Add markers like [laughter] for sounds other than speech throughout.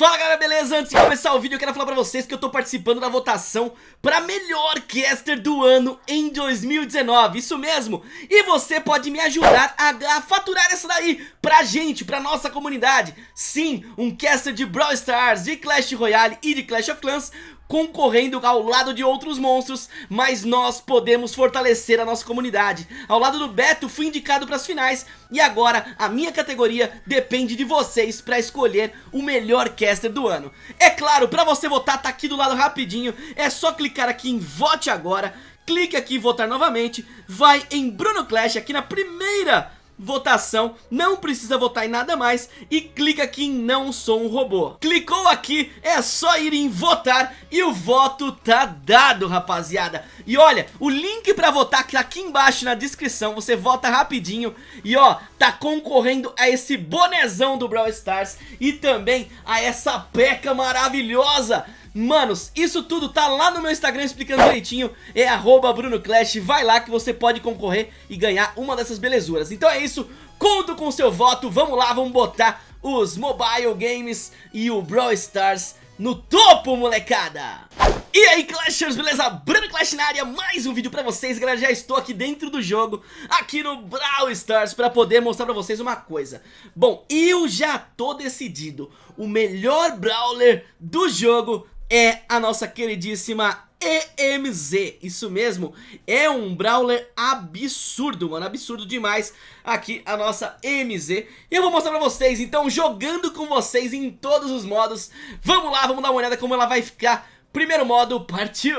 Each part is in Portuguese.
Fala galera, beleza? Antes de começar o vídeo eu quero falar pra vocês que eu tô participando da votação pra melhor caster do ano em 2019, isso mesmo! E você pode me ajudar a, a faturar essa daí pra gente, pra nossa comunidade Sim, um caster de Brawl Stars, de Clash Royale e de Clash of Clans concorrendo ao lado de outros monstros, mas nós podemos fortalecer a nossa comunidade. Ao lado do Beto, fui indicado para as finais e agora a minha categoria depende de vocês para escolher o melhor caster do ano. É claro, para você votar tá aqui do lado rapidinho, é só clicar aqui em vote agora, clique aqui em votar novamente, vai em Bruno Clash aqui na primeira votação, não precisa votar em nada mais e clica aqui em não sou um robô. Clicou aqui, é só ir em votar e o voto tá dado, rapaziada. E olha, o link pra votar tá aqui embaixo na descrição, você vota rapidinho e ó, tá concorrendo a esse bonezão do Brawl Stars e também a essa peca maravilhosa Manos, isso tudo tá lá no meu Instagram explicando direitinho. É arroba BrunoClash, vai lá que você pode concorrer e ganhar uma dessas belezuras. Então é isso, conto com o seu voto, vamos lá, vamos botar os mobile games e o Brawl Stars no topo, molecada! E aí, Clashers, beleza? Bruno Clash na área, mais um vídeo pra vocês, galera, já estou aqui dentro do jogo, aqui no Brawl Stars, pra poder mostrar pra vocês uma coisa. Bom, eu já tô decidido, o melhor Brawler do jogo é a nossa queridíssima EMZ, isso mesmo, é um Brawler absurdo, mano, absurdo demais aqui a nossa EMZ E eu vou mostrar pra vocês, então, jogando com vocês em todos os modos. Vamos lá, vamos dar uma olhada como ela vai ficar. Primeiro modo, partiu!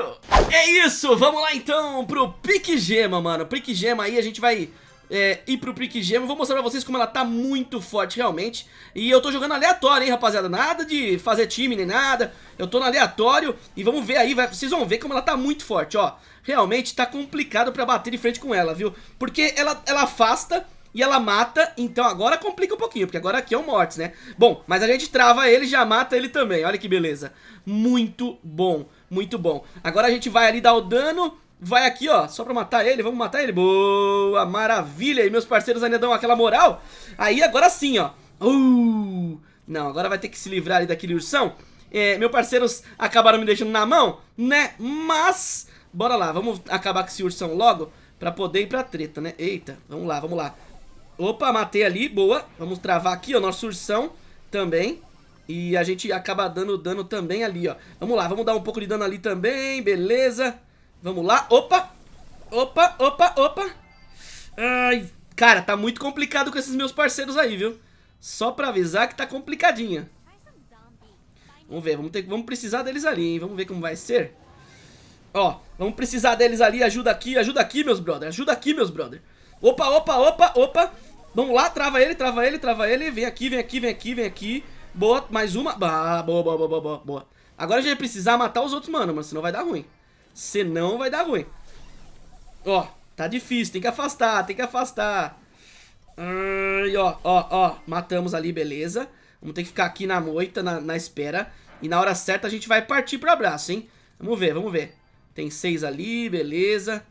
É isso, vamos lá então pro Pique Gema, mano. Pique Gema aí a gente vai é, ir pro Prick Gem. Vou mostrar pra vocês como ela tá muito forte realmente. E eu tô jogando aleatório, hein, rapaziada. Nada de fazer time nem nada. Eu tô no aleatório e vamos ver aí, vai, vocês vão ver como ela tá muito forte, ó. Realmente tá complicado pra bater de frente com ela, viu? Porque ela, ela afasta e ela mata, então agora complica um pouquinho, porque agora aqui é o Mortis, né? Bom, mas a gente trava ele e já mata ele também, olha que beleza. Muito bom, muito bom. Agora a gente vai ali dar o dano Vai aqui, ó, só pra matar ele, vamos matar ele? Boa, maravilha, e meus parceiros ainda dão aquela moral? Aí agora sim, ó. Uh, Não, agora vai ter que se livrar ali daquele ursão. É, Meus parceiros acabaram me deixando na mão, né, mas Bora lá, vamos acabar com esse ursão logo Pra poder ir pra treta, né, eita, vamos lá, vamos lá. Opa, matei ali, boa. Vamos travar aqui, ó, nosso ursão também. E a gente acaba dando dano também ali, ó. Vamos lá, vamos dar um pouco de dano ali também, beleza Vamos lá. Opa! Opa, opa, opa. Ai, cara, tá muito complicado com esses meus parceiros aí, viu? Só pra avisar que tá complicadinha. Vamos ver, vamos, ter, vamos precisar deles ali, hein? Vamos ver como vai ser. Ó, vamos precisar deles ali. Ajuda aqui, ajuda aqui, meus brother. Ajuda aqui, meus brother. Opa, opa, opa, opa. Vamos lá, trava ele, trava ele, trava ele. Vem aqui, vem aqui, vem aqui, vem aqui. Boa, mais uma. Ah, boa, boa, boa, boa, boa. Agora a gente vai precisar matar os outros, mano, mas senão vai dar ruim. Senão vai dar ruim. Ó, tá difícil, tem que afastar, tem que afastar. Ai, ó, ó, ó, matamos ali, beleza. Vamos ter que ficar aqui na moita, na, na espera. E na hora certa a gente vai partir pro abraço, hein? Vamos ver, vamos ver. Tem seis ali, beleza.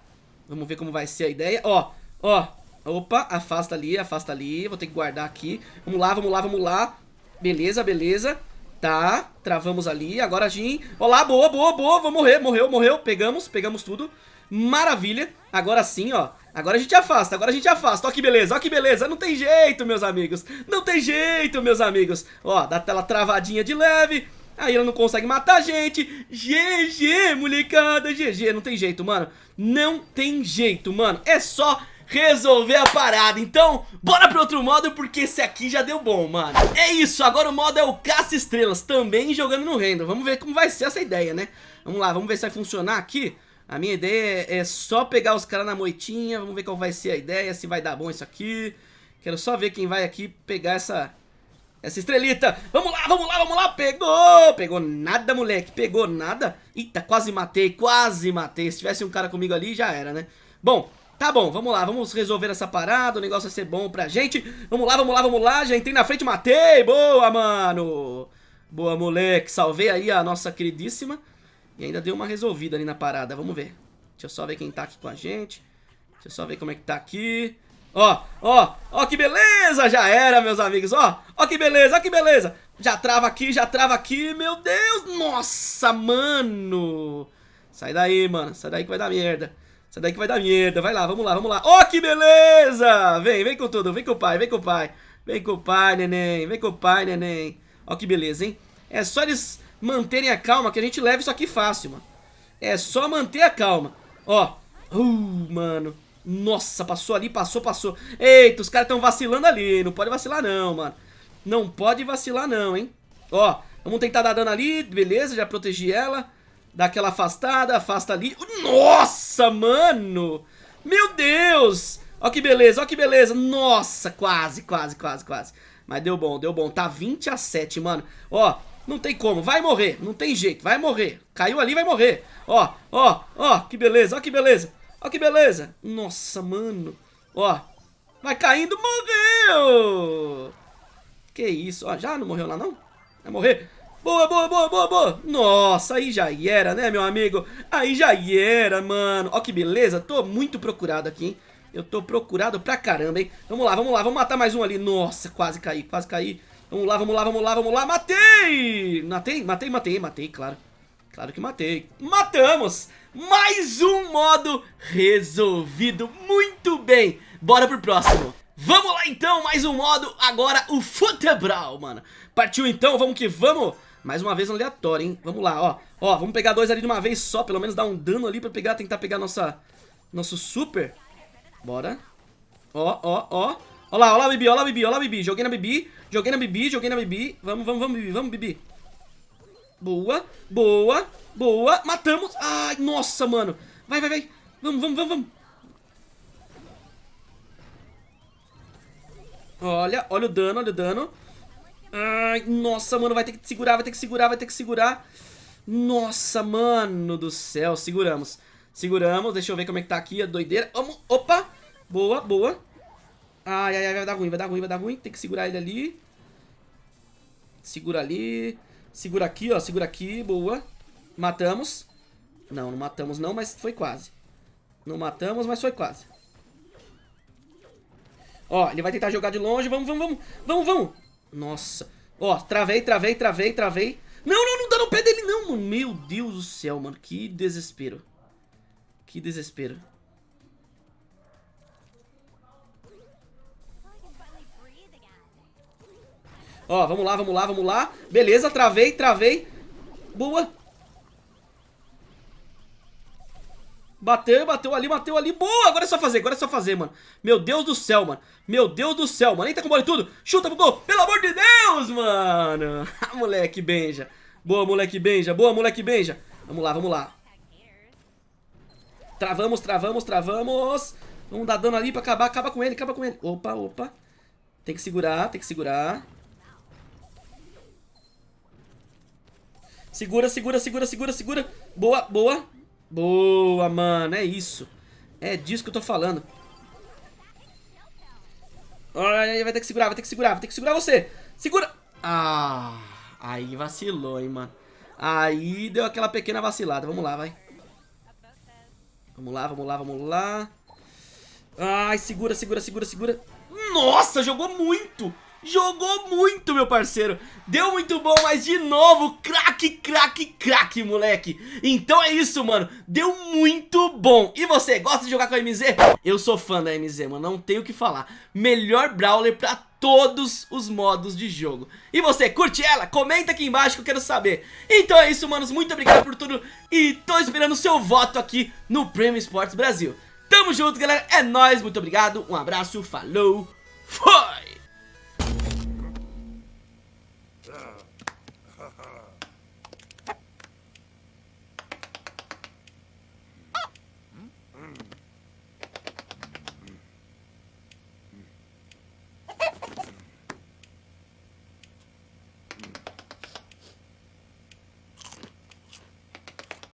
Vamos ver como vai ser a ideia. Ó, ó, opa, afasta ali, afasta ali. Vou ter que guardar aqui. Vamos lá, vamos lá, vamos lá. Beleza, beleza. Tá, travamos ali, agora a Jin Olá, boa, boa, boa, vou morrer, morreu, morreu. Pegamos, pegamos tudo. Maravilha, agora sim, ó. Agora a gente afasta, agora a gente afasta, ó que beleza, ó que beleza. Não tem jeito, meus amigos. Não tem jeito, meus amigos. Ó, dá aquela travadinha de leve. Aí ela não consegue matar a gente. GG, molecada, GG Não tem jeito, mano. Não tem jeito, mano. É só resolver a parada. Então, bora pro outro modo porque esse aqui já deu bom, mano. É isso, agora o modo é o caça estrelas Também jogando no rendo Vamos ver como vai ser essa ideia, né? Vamos lá, vamos ver se vai funcionar aqui. A minha ideia é só pegar os caras na moitinha Vamos ver qual vai ser a ideia Se vai dar bom isso aqui. Quero só ver quem vai aqui pegar essa... Essa estrelita, vamos lá, vamos lá, vamos lá, pegou, pegou nada moleque, pegou nada. Eita, quase matei, quase matei, se tivesse um cara comigo ali já era, né? Bom, Tá bom, vamos lá, vamos resolver essa parada, o negócio vai ser bom pra gente. Vamos lá, vamos lá, vamos lá, já entrei na frente, matei, boa, mano! Boa, moleque, salvei aí a nossa queridíssima. E ainda deu uma resolvida ali na parada, vamos ver. Deixa eu só ver quem tá aqui com a gente. Deixa eu só ver como é que tá aqui. Ó, ó, ó que beleza, já era, meus amigos, ó! Ó que beleza, ó que beleza! Já trava aqui, já trava aqui, meu Deus. Nossa, mano. Sai daí, mano. Sai daí que vai dar merda. Daí que vai dar merda. Vai lá, vamos lá, vamos lá. Ó, oh, que beleza. Vem, vem com tudo. Vem com o pai, vem com o pai. Vem com o pai, neném. Vem com o pai, neném. Ó que beleza, hein? É só eles manterem a calma que a gente leva isso aqui fácil, mano. É só manter a calma. Ó. Uh, mano. Nossa, passou ali, passou, passou. Eita, os caras estão vacilando ali. Não pode vacilar não, mano. Não pode vacilar não, hein. Ó, vamos tentar dar dano ali. Beleza, já protegi ela. Dá aquela afastada, afasta ali. Nossa, mano. Meu Deus. Ó que beleza, ó que beleza. Nossa, quase, quase, quase, quase. Mas deu bom, deu bom. Tá 20 a 7, mano. Ó, não tem como. Vai morrer, não tem jeito. Vai morrer. Caiu ali, vai morrer. Ó, ó, ó. Que beleza, ó que beleza. Ó que beleza. Nossa, mano. Ó. Vai caindo, morreu. Que isso. Ó, já não morreu lá, não? Vai morrer. Boa, boa, boa, boa, boa. Nossa, aí já era, né, meu amigo? Aí já era, mano. Ó que beleza. Tô muito procurado aqui, hein? Eu tô procurado pra caramba, hein? Vamos lá, vamos lá. Vamos matar mais um ali. Nossa, quase caí, quase caí. Vamos lá, vamos lá, vamos lá, vamos lá. Matei! Matei, matei, matei, matei, claro. Claro que matei. Matamos! Mais um modo resolvido. Muito bem. Bora pro próximo. Vamos lá então, mais um modo. Agora o futebol, mano. Partiu então, vamos que vamos. Mais uma vez aleatório, hein? Vamos lá, ó. Ó, vamos pegar dois ali de uma vez só. Pelo menos dar um dano ali pra pegar, tentar pegar nossa... Nosso super. Bora. Ó, ó, ó. Ó lá, ó lá, Bibi, ó lá, Bibi, ó lá, Bibi. Joguei na Bibi, joguei na Bibi, joguei na Bibi. Vamos, vamos, vamos, Bibi, vamos, Bibi. Boa, boa, boa. Matamos. Ai, nossa, mano. Vai, vai, vai. Vamos, vamos, vamos, vamos. Olha, olha o dano, olha o dano. Ai, nossa, mano, vai ter que segurar, vai ter que segurar, vai ter que segurar. Nossa, mano do céu, seguramos. Seguramos, deixa eu ver como é que tá aqui a doideira. Vamos, opa, boa, boa. Ai, ai, ai, vai dar ruim, vai dar ruim, vai dar ruim. Tem que segurar ele ali. Segura ali. Segura aqui, ó. Segura aqui. Boa. Matamos. Não, não matamos não, mas foi quase. Não matamos, mas foi quase. Ó, ele vai tentar jogar de longe. Vamos, vamos, vamos. Vamos, vamos. Nossa. Ó, travei, travei, travei, travei. Não, não, não dá no pé dele não, mano. Meu Deus do céu, mano. Que desespero. Que desespero. Ó, vamos lá, vamos lá, vamos lá. Beleza, travei, travei. Boa. Bateu, bateu ali, bateu ali. Boa, agora é só fazer, agora é só fazer, mano. Meu Deus do céu, mano. Meu Deus do céu, mano. Eita com bola e tudo. Chuta pro gol. Pelo amor de Deus, mano. [laughs] Ah, moleque benja. Boa, moleque benja. Boa, moleque benja. Vamos lá, vamos lá. Travamos, travamos, travamos. Vamos dar dano ali pra acabar. Acaba com ele, acaba com ele. Opa, opa. Tem que segurar, tem que segurar. Segura, segura, segura, segura, segura. Boa, boa. Boa, mano. É isso. É disso que eu tô falando. Vai ter que segurar, vai ter que segurar, vai ter que segurar você. Segura. Ah, aí vacilou, hein, mano. Aí deu aquela pequena vacilada. Vamos lá, vai. Vamos lá, vamos lá, vamos lá. Ai, segura, segura, segura, segura. Nossa, jogou muito. Jogou muito, meu parceiro. Deu muito bom, mas de novo Craque, craque, craque, moleque. Então é isso, mano. Deu muito bom. E você, gosta de jogar com a MZ? Eu sou fã da MZ, mano. Não tenho o que falar. Melhor Brawler pra todos os modos de jogo. E você, curte ela? Comenta aqui embaixo que eu quero saber. Então é isso, manos. Muito obrigado por tudo. E tô esperando o seu voto aqui no Prêmio Esportes Brasil. Tamo junto, galera. É nóis, muito obrigado. Um abraço, falou. Fui!